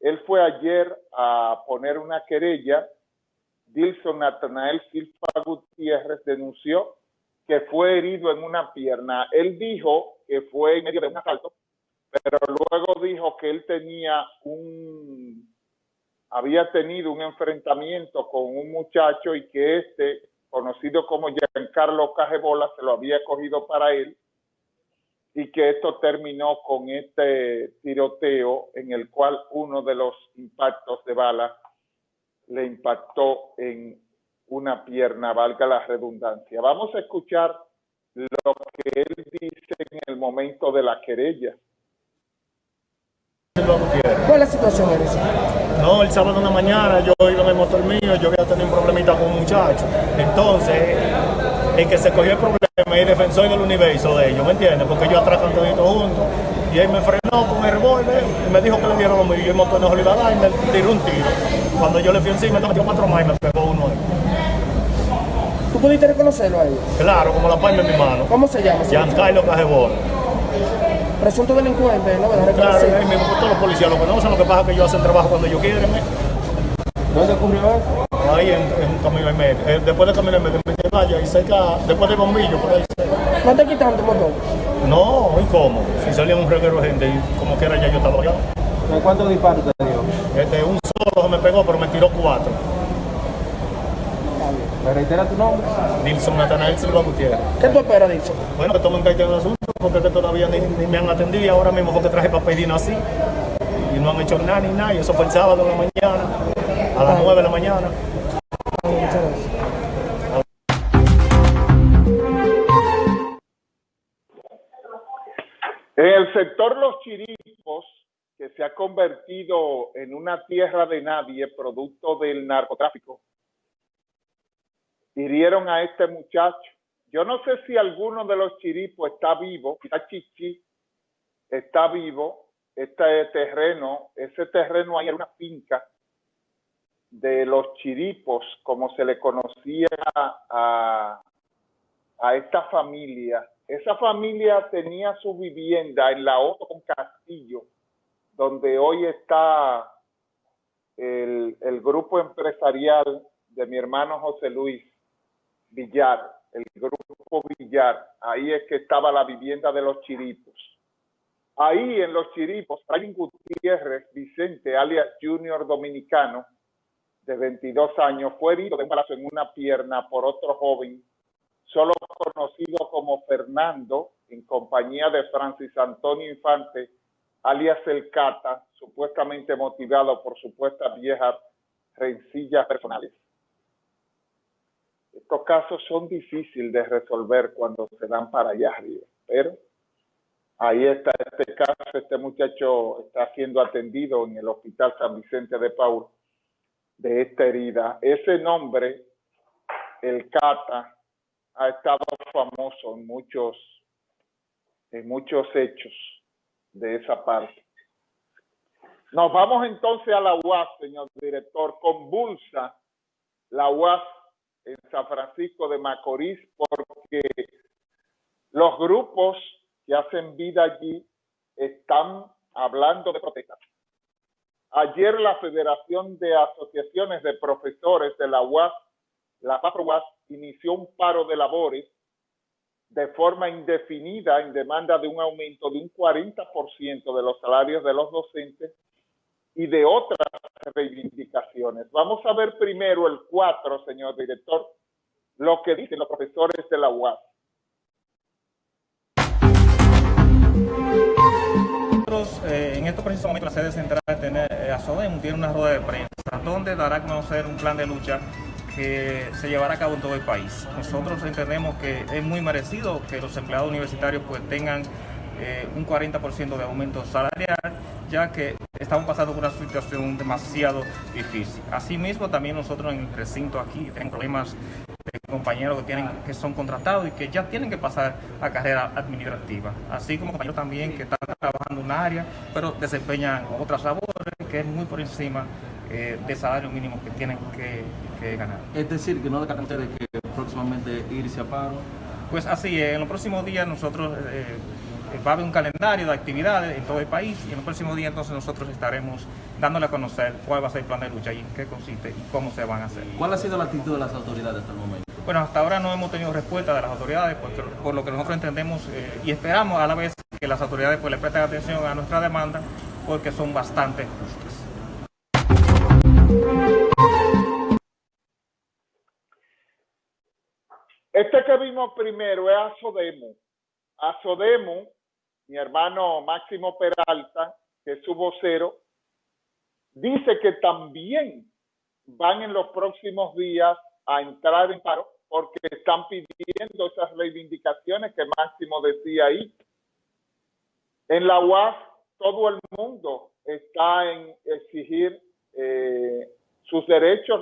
Él fue ayer a poner una querella. Dilson Natanael Silva Gutiérrez denunció que fue herido en una pierna. Él dijo que fue en medio de un asalto, pero luego dijo que él tenía un, había tenido un enfrentamiento con un muchacho y que este, conocido como Giancarlo Cajebola, se lo había cogido para él y que esto terminó con este tiroteo en el cual uno de los impactos de bala le impactó en una pierna, valga la redundancia. Vamos a escuchar lo que él dice en el momento de la querella. ¿Cuál es la situación, Eres? No, el sábado en la mañana yo iba en el motor mío, yo había tenido un problemita con un muchacho. Entonces, el que se cogió el problema es defensor del universo de ellos, ¿me entiendes? Porque ellos atracan todo juntos. Y él me frenó con el revólver y me dijo que le dieron lo mío. Y el motor no se olvidó y me tiró un tiro. Cuando yo le fui encima, me metió cuatro más y me pegó uno ahí. ¿Tú pudiste reconocerlo a ellos? Claro, como la palma en mi mano. ¿Cómo se llama? Giancarlo Cajebola. Presunto delincuente, ¿no? Claro, es mismo todos los policías lo conocen, lo que pasa es que ellos hacen trabajo cuando ellos quieren. ¿eh? ¿Dónde ocurrió eso? Ahí en, en un camino en medio. Eh, después del camino en medio, en vaya y cerca, después del bombillo, por ahí cerca. ¿No te quitaron tu motor? No, ¿y cómo? Si salía un reguero de gente y como quiera ya yo estaba allá. ¿En cuántos disparos te dio? Este, un solo me pegó, pero me tiró cuatro. ¿Me reitera tu nombre? Nilson Natanael Silva Gutiérrez. ¿Qué tú esperas, dicho? Bueno, que tomen carta en el asunto, porque que todavía ni, ni me han atendido y ahora mismo porque traje papelino así. Y no han hecho nada ni nada, y eso fue el sábado en la mañana, a las nueve de la mañana. En el sector Los Chiripos, que se ha convertido en una tierra de nadie producto del narcotráfico, hirieron a este muchacho. Yo no sé si alguno de los chiripos está vivo, quizá Chichi está vivo, este terreno, ese terreno ahí era una finca de los chiripos, como se le conocía a, a esta familia. Esa familia tenía su vivienda en la Otto con Castillo, donde hoy está el, el grupo empresarial de mi hermano José Luis Villar, el grupo Villar. Ahí es que estaba la vivienda de los chiripos. Ahí en los chiripos, Franklin Gutiérrez Vicente, alias Junior Dominicano, de 22 años, fue herido de un en una pierna por otro joven, solo conocido como Fernando, en compañía de Francis Antonio Infante, alias El Cata, supuestamente motivado por supuestas viejas rencillas personales. Estos casos son difíciles de resolver cuando se dan para allá arriba, pero ahí está este caso, este muchacho está siendo atendido en el Hospital San Vicente de Paul de esta herida. Ese nombre, el Cata, ha estado famoso en muchos, en muchos hechos de esa parte. Nos vamos entonces a la UAS, señor director. Convulsa la UAS en San Francisco de Macorís porque los grupos que hacen vida allí están hablando de protestas. Ayer la Federación de Asociaciones de Profesores de la UAS, la UAS, inició un paro de labores de forma indefinida en demanda de un aumento de un 40% de los salarios de los docentes y de otras reivindicaciones. Vamos a ver primero el 4, señor director, lo que dicen los profesores de la UAS. Eh, en estos precisos momentos, la sede central de eh, tiene una rueda de prensa donde dará a conocer un plan de lucha que se llevará a cabo en todo el país. Nosotros entendemos que es muy merecido que los empleados universitarios pues tengan eh, un 40% de aumento salarial, ya que estamos pasando por una situación demasiado difícil. Asimismo, también nosotros en el recinto aquí tenemos problemas compañeros que, tienen, que son contratados y que ya tienen que pasar a carrera administrativa, así como compañeros también que están trabajando en un área, pero desempeñan otras labores que es muy por encima eh, de salario mínimo que tienen que, ganar. Es decir, que no descartan ustedes que próximamente irse a paro. Pues así, es. en los próximos días nosotros eh, va a haber un calendario de actividades en todo el país y en los próximos días entonces nosotros estaremos dándole a conocer cuál va a ser el plan de lucha y en qué consiste y cómo se van a hacer. ¿Cuál ha sido la actitud de las autoridades hasta el momento? Bueno, hasta ahora no hemos tenido respuesta de las autoridades porque, por lo que nosotros entendemos eh, y esperamos a la vez que las autoridades pues, le presten atención a nuestra demanda porque son bastante justas. Este que vimos primero es Azodemo. Azodemo, mi hermano Máximo Peralta, que es su vocero, dice que también van en los próximos días a entrar en paro porque están pidiendo esas reivindicaciones que Máximo decía ahí. En la UAS todo el mundo está en exigir eh, sus derechos